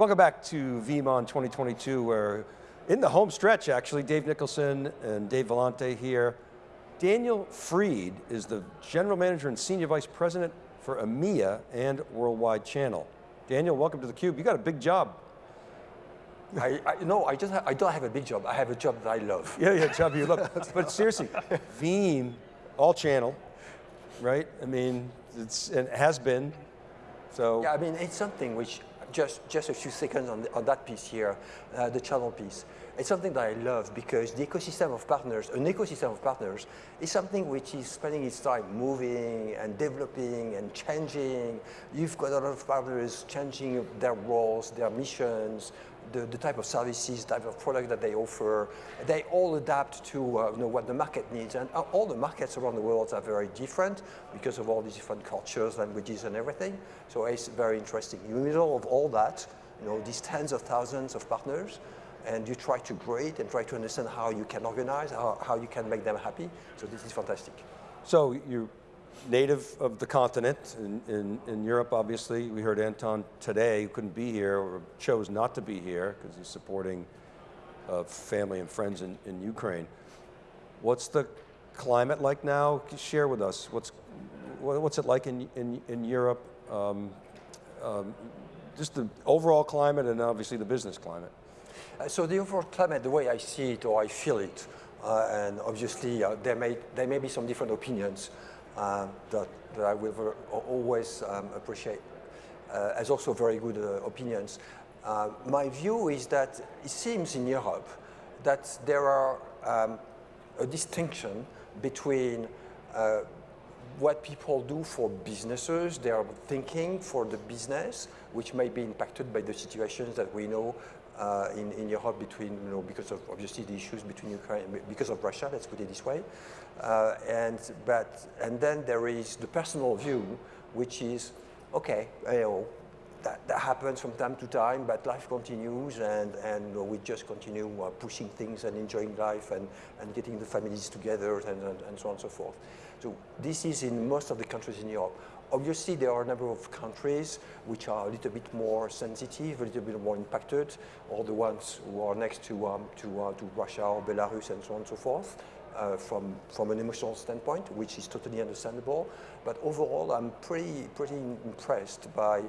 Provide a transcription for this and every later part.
Welcome back to VeeamON 2022 where in the home stretch actually, Dave Nicholson and Dave Vellante here. Daniel Fried is the General Manager and Senior Vice President for EMEA and Worldwide Channel. Daniel, welcome to theCUBE. You got a big job. I, I, no, I, just I don't have a big job. I have a job that I love. Yeah, yeah, job you love. but seriously, Veeam, all channel, right? I mean, it's, it has been, so. Yeah, I mean, it's something which just, just a few seconds on, the, on that piece here, uh, the channel piece. It's something that I love because the ecosystem of partners, an ecosystem of partners, is something which is spending its time moving and developing and changing. You've got a lot of partners changing their roles, their missions, the, the, type of services, type of product that they offer. They all adapt to uh, you know, what the market needs. And uh, all the markets around the world are very different because of all these different cultures, languages, and everything. So it's very interesting. In the middle of all that, you know, these tens of thousands of partners, and you try to it and try to understand how you can organize, how, how you can make them happy. So this is fantastic. So you native of the continent, in, in, in, Europe obviously. We heard Anton today, who couldn't be here, or chose not to be here, because he's supporting uh, family and friends in, in Ukraine. What's the climate like now? Share with us, what's, what's it like in, in, in Europe? Um, um, just the overall climate and obviously the business climate. Uh, so the overall climate, the way I see it or I feel it, uh, and obviously uh, there, may, there may be some different opinions, uh, that, that I will always um, appreciate uh, as also very good uh, opinions. my view is that it seems in Europe that there are um, a distinction between what people do for businesses, their thinking for the business, which may be impacted by the situations that we know uh, in, in Europe between, you know, because of obviously the issues between Ukraine, because of Russia, let's put it this way. Uh, and, but, and then there is the personal view, which is, okay, you know, that, that happens from time to time, but life continues and, and we just continue uh, pushing things and enjoying life and, and getting the families together and, and, and so on and so forth. So this is in most of the countries in Europe. Obviously, there are a number of countries which are a little bit more sensitive, a little bit more impacted, or the ones who are next to, um, to, uh, to Russia or Belarus and so on and so forth. Uh, from, from an emotional standpoint, which is totally understandable. But overall, I'm pretty, pretty impressed by,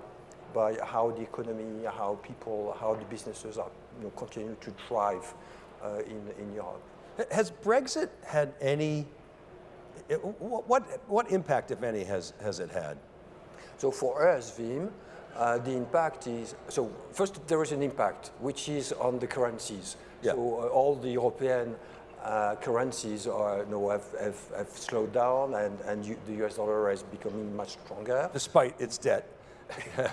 by how the economy, how people, how the businesses are you know, continue to thrive uh, in, in Europe. Has Brexit had any what, what impact, if any, has, has it had? So for us, Veeam, uh, the impact is, so first there is an impact, which is on the currencies. Yeah. So uh, all the European uh, currencies are, you know, have, have, have slowed down and, and you, the US dollar is becoming much stronger. Despite its debt. yeah,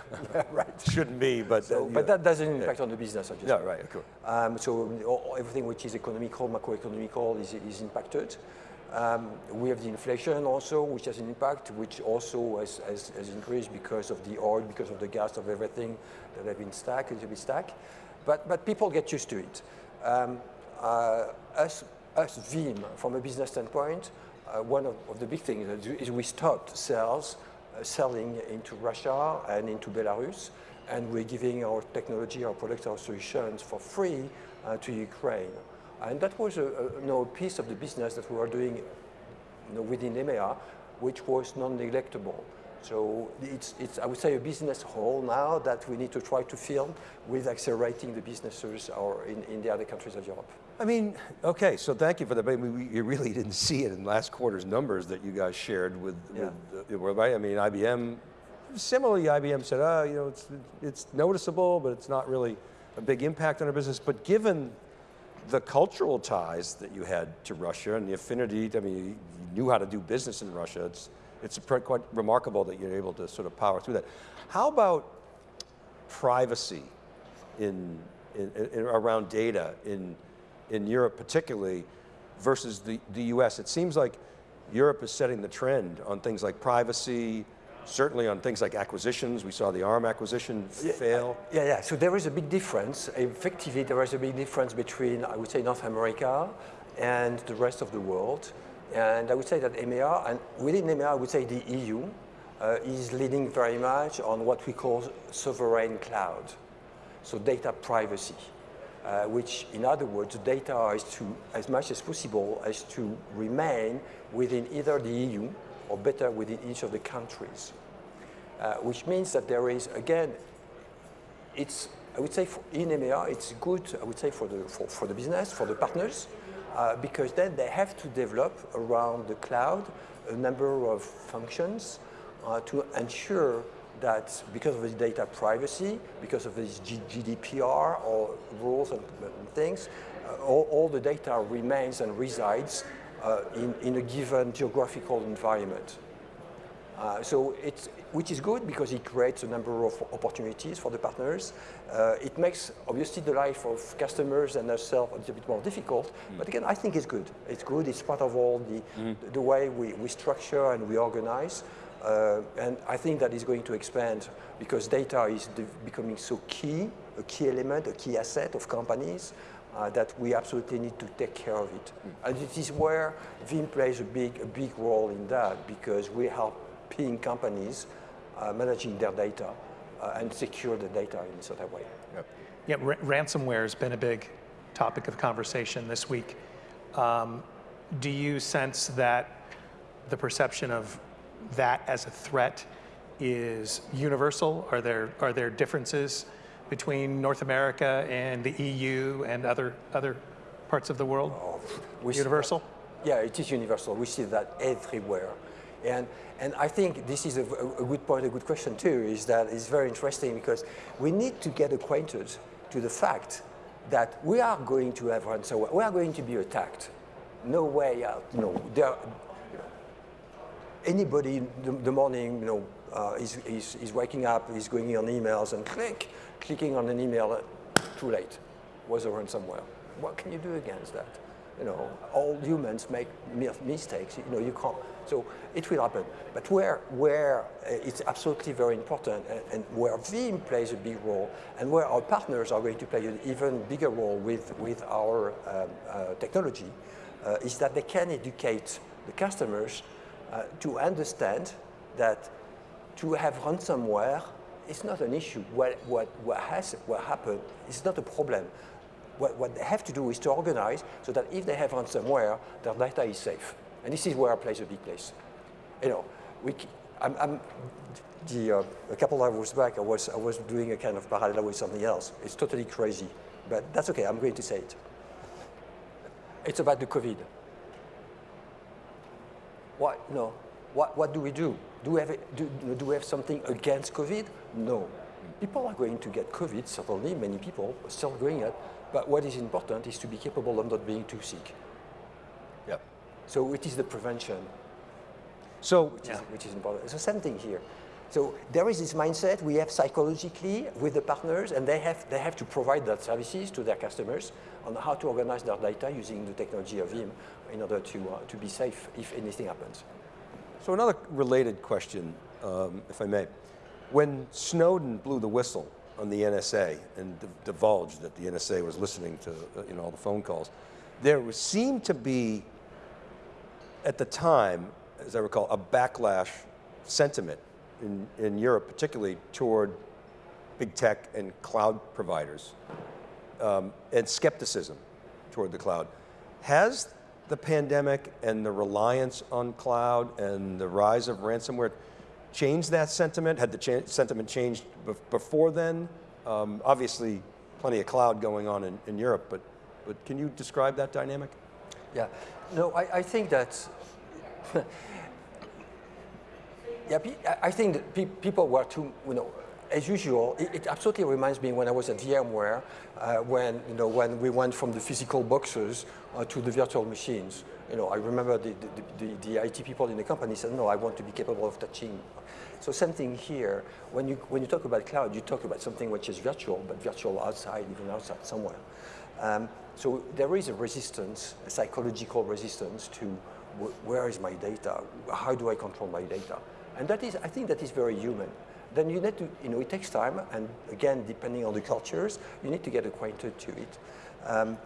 right. Shouldn't be, but... So, but that doesn't impact yeah. on the business, Yeah, right, of course. Um, so everything which is economical, macroeconomical is, is impacted. Um, we have the inflation also, which has an impact, which also has, has, has, increased because of the oil, because of the gas, of everything that have been stacked, to be stacked. But, but people get used to it. Um, uh, us, us, Veeam, from a business standpoint, uh, one of, of, the big things is we stopped sales, uh, selling into Russia and into Belarus, and we're giving our technology, our products, our solutions for free uh, to Ukraine. And that was a, a you know, piece of the business that we were doing you know, within EMEA, which was non-neglectable. So it's, it's, I would say, a business hole now that we need to try to fill with accelerating the businesses or in, in the other countries of Europe. I mean, okay, so thank you for that. But you really didn't see it in last quarter's numbers that you guys shared with, yeah. with right? I mean, IBM, similarly, IBM said, oh, you know, it's, it's noticeable, but it's not really a big impact on our business. But given the cultural ties that you had to Russia and the affinity, I mean, you knew how to do business in Russia. It's, it's quite remarkable that you're able to sort of power through that. How about privacy in, in, in, around data in, in Europe particularly versus the, the US? It seems like Europe is setting the trend on things like privacy, certainly on things like acquisitions. We saw the ARM acquisition yeah, fail. Yeah, yeah, so there is a big difference. Effectively, there is a big difference between, I would say, North America and the rest of the world. And I would say that EMEA, and within EMEA, I would say the EU, uh, is leading very much on what we call sovereign cloud. so data privacy. Uh, which in other words, data is to, as much as possible, as to remain within either the EU or better within each of the countries. Uh, which means that there is, again, it's, I would say for, in EMEA, it's good, I would say, for the, for, for the business, for the partners, uh, because then they have to develop around the cloud a number of functions uh, to ensure that because of the data privacy, because of this GDPR or rules and, things, uh, all, all, the data remains and resides uh, in, in a given geographical environment. Uh, so it's, which is good because it creates a number of opportunities for the partners. Uh, it makes obviously the life of customers and ourselves a little bit more difficult, mm. but again, I think it's good. It's good, it's part of all the, mm. the way we, we structure and we organize. Uh, and I think that is going to expand because data is becoming so key, a key element, a key asset of companies uh, that we absolutely need to take care of it. Mm. And it is where Veeam plays a big, a big role in that because we help helping companies uh, managing their data uh, and secure the data in a certain way. Yep. Yeah, ransomware has been a big topic of conversation this week. Um, do you sense that the perception of that as a threat is universal? Are there, are there differences between North America and the EU and other, other parts of the world? Oh, universal? Yeah, it is universal. We see that everywhere. And, and I think this is a, a good point, a good question too, is that it's very interesting because we need to get acquainted to the fact that we are going to have ransomware, we are going to be attacked. No way out. No, there, anybody the, the morning, you know, uh, is, is, is, waking up, he's going on emails and click, clicking on an email, uh, too late, was a ransomware. What can you do against that? You know, all humans make mistakes, you know, you can't, so it will happen. But where, where uh, it's absolutely very important and, and, where Veeam plays a big role and where our partners are going to play an even bigger role with, with our um, uh, technology uh, is that they can educate the customers to understand that to have ransomware is not an issue. What, what, what, has, what happened is not a problem. What, what they have to do is to organize so that if they have ransomware, their data is safe. And this is where plays a big place. You know, we, I'm, I'm the, uh, a couple of hours back, I was, I was doing a kind of parallel with something else. It's totally crazy, but that's okay, I'm going to say it. It's about the COVID. What, no. What, what do we do? Do we, have, do, do we have something against COVID? No. People are going to get COVID, certainly, many people are still going it, but what is important is to be capable of not being too sick. Yep. So it is the prevention. So, which, yeah. is, which is important. It's the same thing here. So there is this mindset we have psychologically with the partners, and they have, they have to provide that services to their customers on how to organize their data using the technology of Veeam in order to, uh, to be safe if anything happens. So another related question, um, if I may. When Snowden blew the whistle on the NSA and divulged that the NSA was listening to uh, you know, all the phone calls, there was, seemed to be, at the time, as I recall, a backlash sentiment in, in Europe, particularly toward big tech and cloud providers, um, and skepticism toward the cloud. Has the pandemic and the reliance on cloud and the rise of ransomware changed that sentiment? Had the cha sentiment changed before then? Um, obviously, plenty of cloud going on in, in Europe, but, but can you describe that dynamic? Yeah, no, I, I think that, yeah, I think that pe people were too, you know, as usual, it, it, absolutely reminds me when I was at VMware, uh, when, you know, when we went from the physical boxes uh, to the virtual machines. You know, I remember the, the, the, the, IT people in the company said, no, I want to be capable of touching. So same thing here. When you, when you talk about cloud, you talk about something which is virtual, but virtual outside, even outside somewhere. Um, so there is a resistance, a psychological resistance to where is my data? How do I control my data? And that is, I think that is very human then you need to, you know, it takes time, and again, depending on the cultures, you need to get acquainted to it. Um,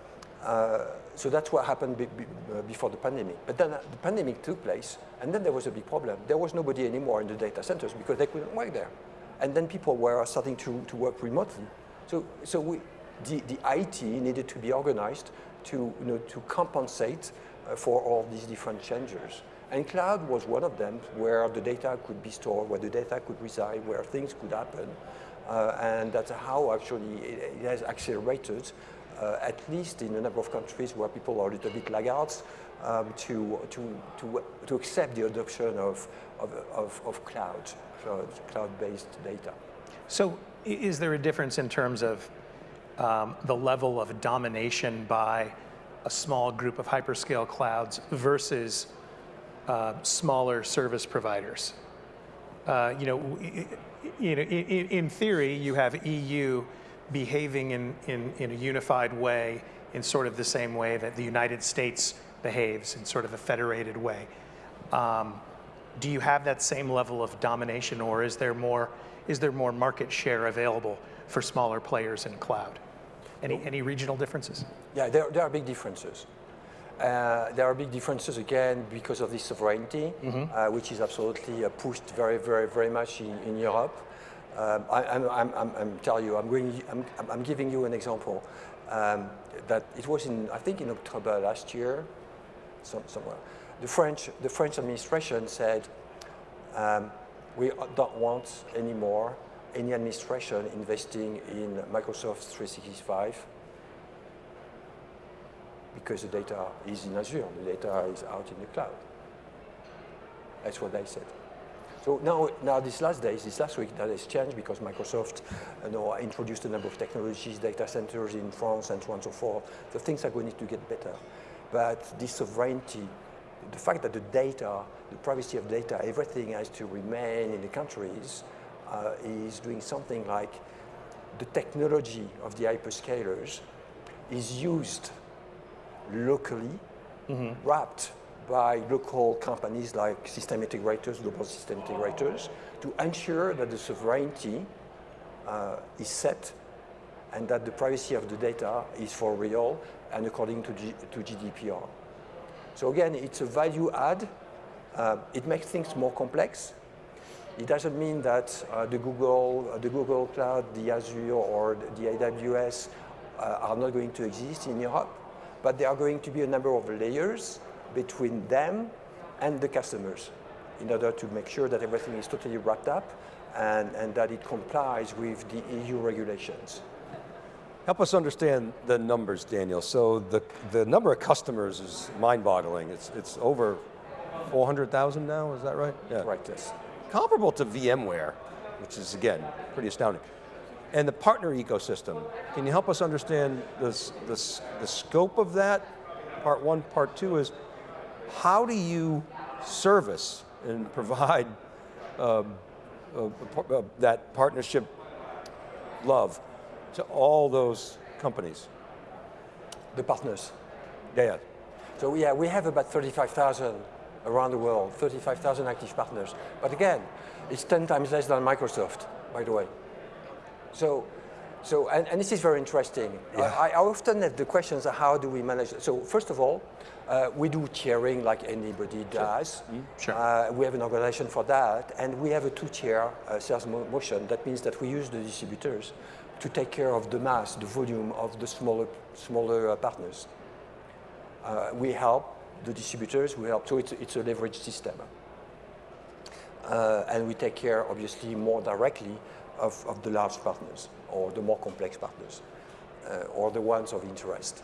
uh, so that's what happened be, be, uh, before the pandemic. But then uh, the pandemic took place, and then there was a big problem. There was nobody anymore in the data centers because they couldn't work there. And then people were starting to, to work remotely. So, so we, the, the IT needed to be organized to, you know, to compensate uh, for all these different changes. And cloud was one of them where the data could be stored, where the data could reside, where things could happen. Uh, and that's how actually it, it has accelerated, uh, at least in a number of countries where people are a little bit laggards, um, to, to, to, to accept the adoption of, of, of, of cloud, cloud-based data. So is there a difference in terms of um, the level of domination by a small group of hyperscale clouds versus uh, smaller service providers? Uh, you know, you know, in, in, theory, you have EU behaving in, in, in a unified way in sort of the same way that the United States behaves in sort of a federated way. Um, do you have that same level of domination or is there more, is there more market share available for smaller players in cloud? Any, any regional differences? Yeah, there, there are big differences. Uh, there are big differences again because of this sovereignty, mm -hmm. uh, which is absolutely uh, pushed very, very, very much in, in Europe. Um, I, am I'm, I'm, I'm telling you, I'm, going, I'm, I'm giving you an example. Um, that it was in, I think in October last year, some, somewhere. The French, the French administration said, um, we don't want anymore any administration investing in Microsoft 365 because the data is in Azure, the data is out in the cloud. That's what they said. So now, now these last days, this last week, that has changed because Microsoft you know, introduced a number of technologies, data centers in France and so on and so forth. So things are going to get better. But this sovereignty, the fact that the data, the privacy of data, everything has to remain in the countries uh, is doing something like the technology of the hyperscalers is used locally, mm -hmm. wrapped by local companies like system integrators, global system integrators, to ensure that the sovereignty uh, is set and that the privacy of the data is for real and according to, G to GDPR. So again, it's a value add. Uh, it makes things more complex. It doesn't mean that uh, the Google, uh, the Google Cloud, the Azure, or the AWS uh, are not going to exist in Europe, but there are going to be a number of layers between them and the customers in order to make sure that everything is totally wrapped up and, and that it complies with the EU regulations. Help us understand the numbers, Daniel. So the, the number of customers is mind-boggling. It's, it's over 400,000 now, is that right? Yeah. Right, yes. Comparable to VMware, which is, again, pretty astounding. And the partner ecosystem, can you help us understand this, this, the scope of that? Part one, part two is, how do you service and provide um, uh, uh, that partnership love to all those companies? The partners. Yeah, yeah. So yeah, we have about 35,000 around the world, 35,000 active partners. But again, it's 10 times less than Microsoft, by the way. So, so and, and this is very interesting. Yeah. I, I often have the questions, how do we manage? So first of all, uh, we do tiering like anybody does. Sure. Mm, sure. Uh, we have an organization for that, and we have a two-tier uh, sales mo motion. That means that we use the distributors to take care of the mass, the volume of the smaller, smaller uh, partners. Uh, we help the distributors, we help, so it's, it's a leverage system. Uh, and we take care, obviously, more directly of, of the large partners, or the more complex partners, or the ones of interest.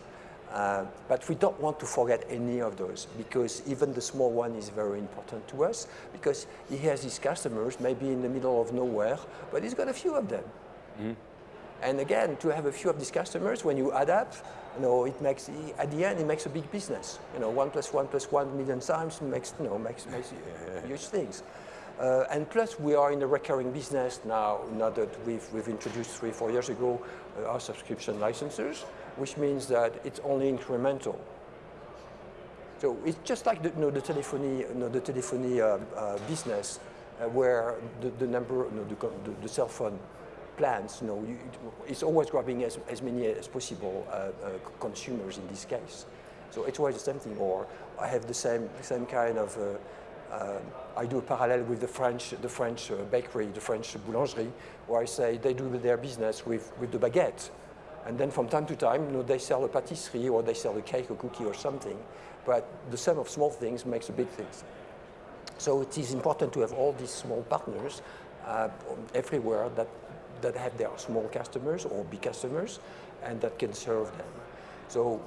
Uh, but we don't want to forget any of those because even the small one is very important to us because he has his customers maybe in the middle of nowhere, but he's got a few of them. Mm. And again, to have a few of these customers, when you add up, you know, it makes, at the end, it makes a big business. You know, one plus one plus one million times makes, you know, makes, makes huge things. Uh, and plus, we are in a recurring business now, now that we've, we've introduced three, four years ago uh, our subscription licenses which means that it's only incremental. So it's just like the, you know, the telephony, you know, the telephony uh, uh, business, uh, where the, the number, you know, the, the, cell phone plans, you know, you, it's always grabbing as, as many as possible uh, consumers in this case. So it's always the same thing, or I have the same, same kind of Um, I do a parallel with the French, the French uh, bakery, the French boulangerie, where I say they do their business with, with the baguette. And then from time to time, you know, they sell a patisserie or they sell a cake, a cookie or something. But the sum of small things makes a big things. So it is important to have all these small partners uh, everywhere that, that have their small customers or big customers and that can serve them. So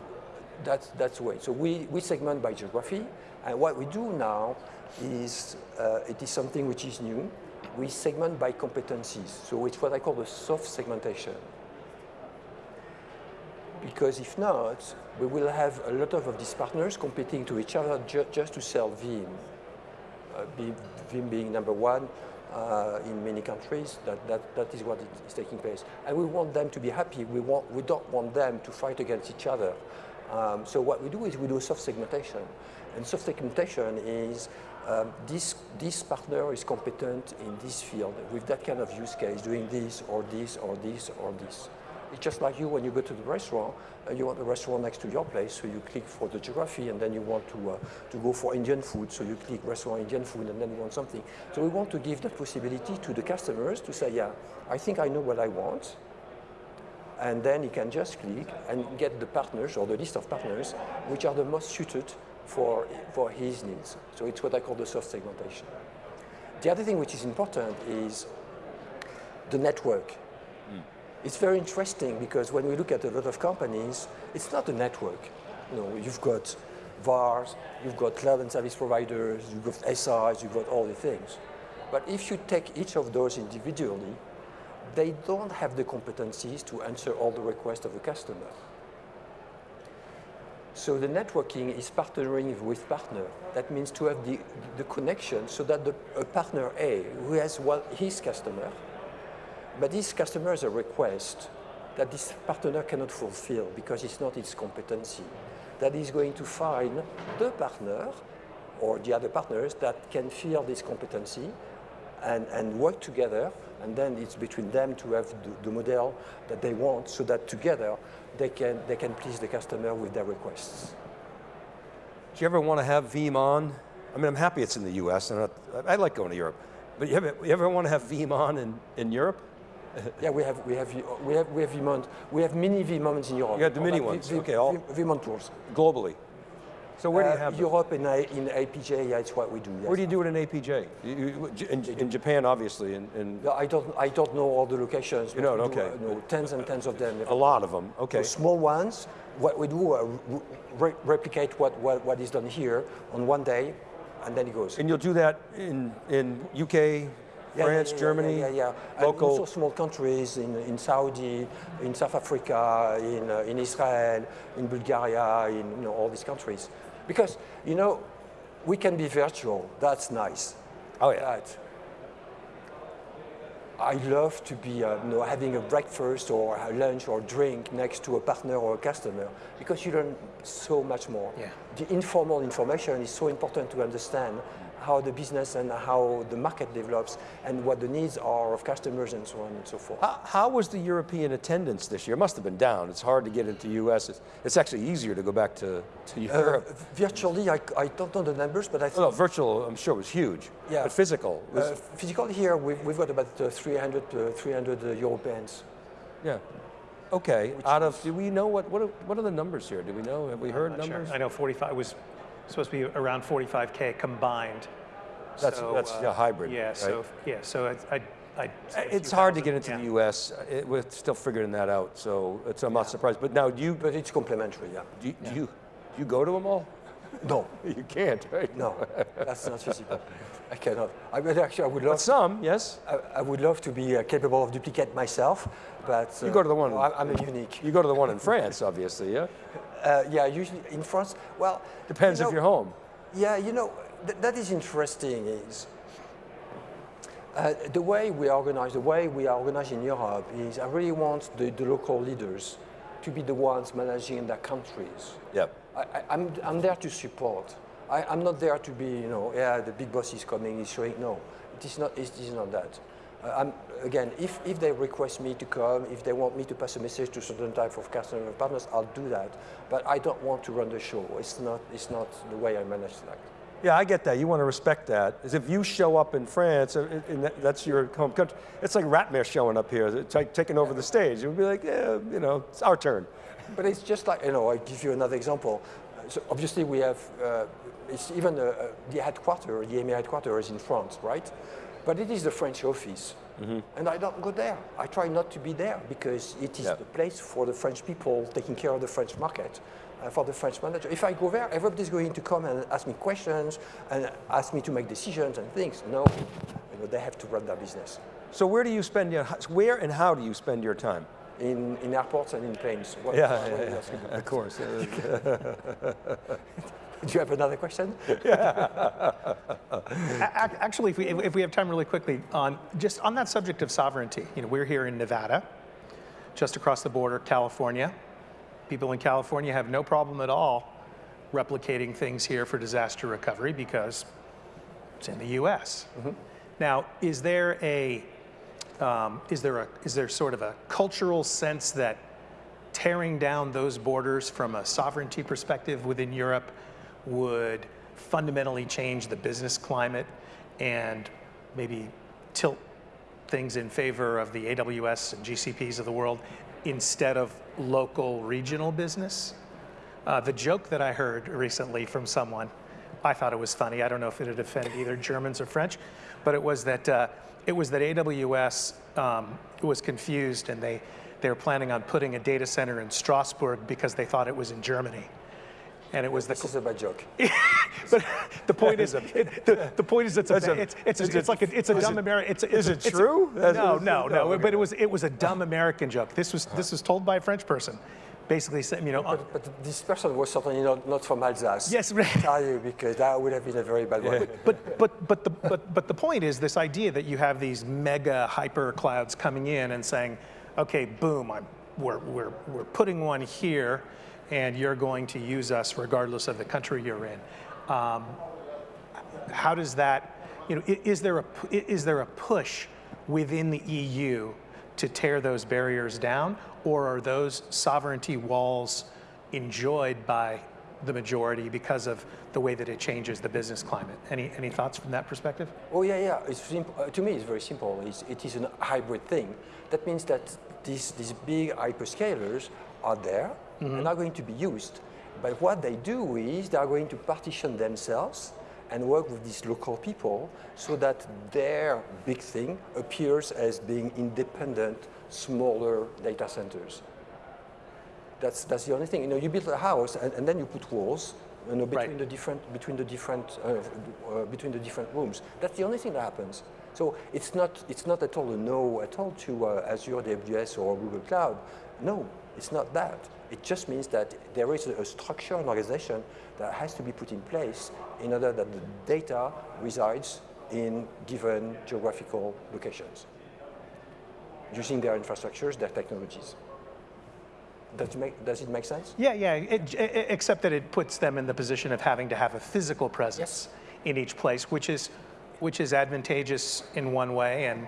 that's, that's the way. So we, we segment by geography. And what we do now is, uh, it is something which is new. We segment by competencies. So it's what I call the soft segmentation. Because if not, we will have a lot of, of these partners competing to each other ju just to sell Veeam. Uh, Veeam being number one uh, in many countries, that, that, that is what is taking place. And we want them to be happy. We, want, we don't want them to fight against each other. Um, so what we do is we do soft segmentation. And soft segmentation is um, this, this partner is competent in this field with that kind of use case, doing this or this or this or this. It's just like you when you go to the restaurant, uh, you want the restaurant next to your place, so you click for the geography, and then you want to, uh, to go for Indian food, so you click restaurant Indian food, and then you want something. So we want to give that possibility to the customers to say, yeah, I think I know what I want, and then he can just click and get the partners or the list of partners which are the most suited for, for his needs. So it's what I call the soft segmentation. The other thing which is important is the network. Hmm. It's very interesting because when we look at a lot of companies, it's not a network. You know, you've got VARs, you've got cloud and service providers, you've got SIs, you've got all the things. But if you take each of those individually, they don't have the competencies to answer all the requests of a customer. So the networking is partnering with partner. That means to have the, the connection so that the, a partner A, who has one, his customer, but this customer has a request that this partner cannot fulfill because it's not its competency. That is going to find the partner or the other partners that can fill this competency and, and work together and then it's between them to have the, the, model that they want so that together they can, they can please the customer with their requests. Do you ever want to have VeeamON? I mean, I'm happy it's in the US, and I, I like going to Europe. But you ever, you ever want to have VeeamON in, in Europe? yeah, we have we have we have we have VeeamON. We have mini VeeamONs in Europe. You have the mini ones. V, okay, all VeeamON tours globally. So where uh, do you have Europe them? in, in APJ? Yeah, it's what we do. Yes. Where do you do it in APJ? You, you, in, in, Japan, obviously. In, in yeah, I don't I don't know all the locations. You know, okay. Do, uh, no, tens and tens of them. A lot of them. Okay. The small ones. What we do uh, re replicate what, what what is done here on one day, and then it goes. And you'll do that in in UK, yeah, France, yeah, yeah, Germany, yeah, yeah, yeah. local. And also small countries in, in Saudi, in South Africa, in, uh, in Israel, in Bulgaria, in you know, all these countries. Because, you know, we can be virtual, that's nice. Oh yeah. But I love to be uh, you know, having a breakfast or a lunch or drink next to a partner or a customer because you learn so much more. Yeah. The informal information is so important to understand how the business and how the market develops and what the needs are of customers and so on and so forth. How, how was the European attendance this year? It must have been down. It's hard to get into US. It's, it's actually easier to go back to, to Europe. Uh, virtually, I, I don't know the numbers, but I think... Well, virtual, I'm sure, was huge. Yeah. But physical? Was, uh, physical here, we've, we've got about uh, 300, uh, 300 uh, Europeans. Yeah. Okay. Which Out of, do we know what, what are, what are the numbers here? Do we know? Have we heard numbers? Sure. I know 45 was supposed to be around 45K combined. That's, so, that's uh, a hybrid. Yeah, right? so, yeah, so I, I, I it's hard to get into yeah. the U.S. It, we're still figuring that out, so it's I'm not surprised. But now, do you? But it's complementary, yeah. Do you, yeah. do you, do you go to them all? No, you can't, right? No, that's not feasible. I cannot. I mean, actually, I would love. But some, yes. I, I, would love to be uh, capable of duplicate myself, but uh, you go to the one. No, I'm a unique. You go to the one in France, obviously, yeah. Uh, yeah, usually in France. Well, depends you know, if you're home. Yeah, you know th that is interesting. Is uh, the way we organize, the way we are organized in Europe is I really want the, the local leaders to be the ones managing their countries. Yep. I, am I'm, I'm there to support. I, am not there to be, you know, yeah, the big boss is coming, he's showing. No, it is not, it is not that. Uh, again, if, if they request me to come, if they want me to pass a message to certain type of customer partners, I'll do that. But I don't want to run the show. It's not, it's not the way I manage that. Yeah, I get that. You want to respect that. As if you show up in France, uh, and that's your home country. It's like Ratmir showing up here, taking over the stage. It would be like, yeah, you know, it's our turn. But it's just like, you know, I give you another example. So obviously we have, uh, it's even uh, uh, the headquarters, the EMEA headquarters is in France, right? But it is the French office. And I don't go there. I try not to be there because it is Yeah. the place for the French people taking care of the French market, Uh, for the French manager. If I go there, everybody's going to come and ask me questions and ask me to make decisions and things. No, you know, they have to run their business So where do you spend your, where and how do you spend your time? in, in airports and in planes. What- Yeah, what yeah, yeah, of course. Do you have another question? A- ac- Actually, if we, if we have time really quickly, on, just on that subject of sovereignty, you know, we're here in Nevada, just across the border, California. People in California have no problem at all replicating things here for disaster recovery because it's in the U.S. Now, is there a, um, is there a, is there sort of a cultural sense that tearing down those borders from a sovereignty perspective within Europe would fundamentally change the business climate and maybe tilt things in favor of the AWS and GCPs of the world instead of local regional business? Uh, the joke that I heard recently from someone, I thought it was funny. I don't know if it had offended either Germans or French, but it was that uh, it was that AWS um, was confused and they they were planning on putting a data center in Strasbourg because they thought it was in Germany, and it was the This is a bad joke. but the point is, it, the, the point is, it's a, That's a- it's, it's, is it's, like a, it's a dumb American. It's, a- is it's it a- true? That's- No, no, no, no. okay. But it was it was a dumb American joke. This was this was told by a French person, basically saying, you know, But, but this person was certainly not, not from Alsace. Yes, right. I tell you, because that would have been a very bad one. but but but the but but the point is this idea that you have these mega hyper clouds coming in and saying, okay, boom, I'm we're we're we're putting one here, and you're going to use us regardless of the country you're in. Um, how does that, you know, is there a is there a push within the EU to tear those barriers down, or are those sovereignty walls enjoyed by the majority because of the way that it changes the business climate? Any any thoughts from that perspective? Oh yeah, yeah. It's simple. Uh, to me, it's very simple. It's, it is a hybrid thing. That means that these these big hyperscalers are there and are going to be used. But what they do is they are going to partition themselves and work with these local people so that their big thing appears as being independent, smaller data centers. That's, that's the only thing. You know, you build a house and, and then you put walls, you know, between Right. the different between the different uh, uh, between the different rooms. That's the only thing that happens. So it's not it's not at all a no at all to uh, Azure, AWS, or Google Cloud. No, it's not that. It just means that there is a, structure, and organization that has to be put in place in order that the data resides in given geographical locations using their infrastructures, their technologies. Does it make, does it make sense? Yeah, yeah. It, i- i- except that it puts them in the position of having to have a physical presence in each place, which is which is advantageous in one way and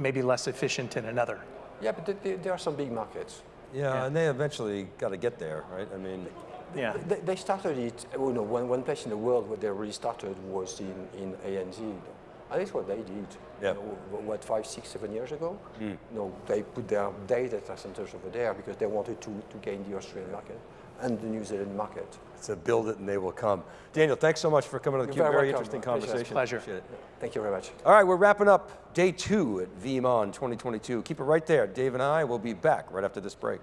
maybe less efficient in another. Yeah, but th- th- there are some big markets. Yeah, Yeah. and they eventually got to get there, right? I mean, Yeah. They, they started it, you know, one, one place in the world where they really started was in, in ANZ. And that's what they did. Yeah. You know, what, five, six, seven years ago? Hmm. No, they put their data centers over there because they wanted to, to gain the Australian market and the New Zealand market. to build it and they will come. Daniel, thanks so much for coming on the You're Cube. very Very interesting conversation. Pleasure. Appreciate it. Thank you very much. All right, we're wrapping up day two at VeeamON 2022. Keep it right there. Dave and I will be back right after this break.